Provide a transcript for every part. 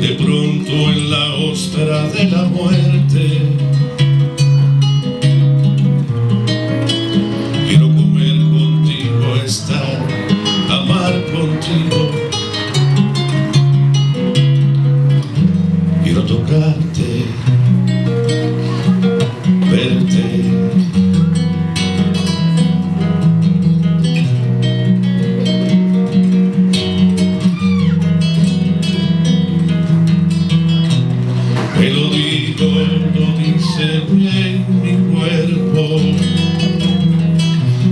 de pronto en la ostra de la muerte. Quiero comer contigo estar amar contigo. Quiero tocarte Me lo digo, lo dice bien mi cuerpo.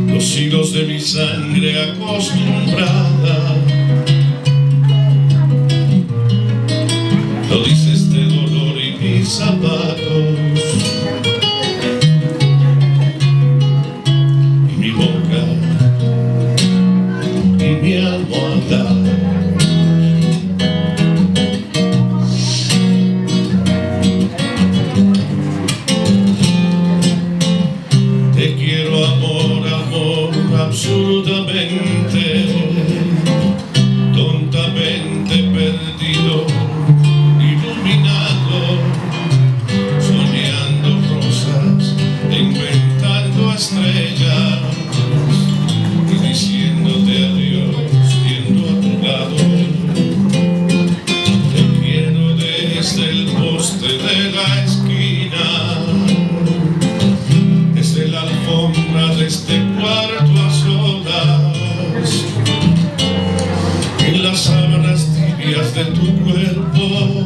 Los hilos de mi sangre acostumbrada. Lo dice este dolor y mis zapatos. Y mi boca Y mi almohada de tu cuerpo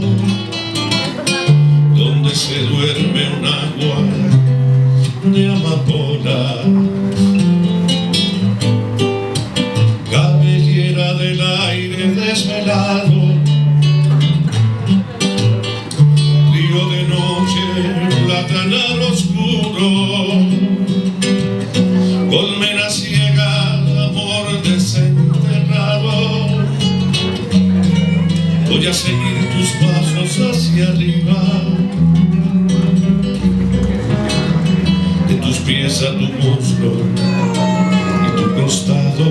donde se duerme un agua de amapola. Cabellera del aire desvelado voy a seguir tus pasos hacia arriba. De tus pies a tu muslo y tu costado.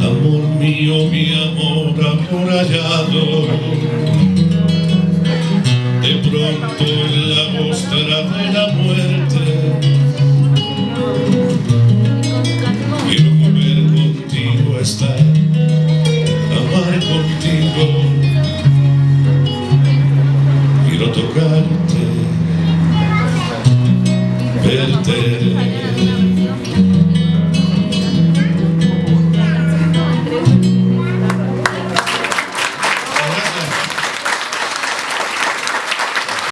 Amor mío mi amor amurallado. de ترتاح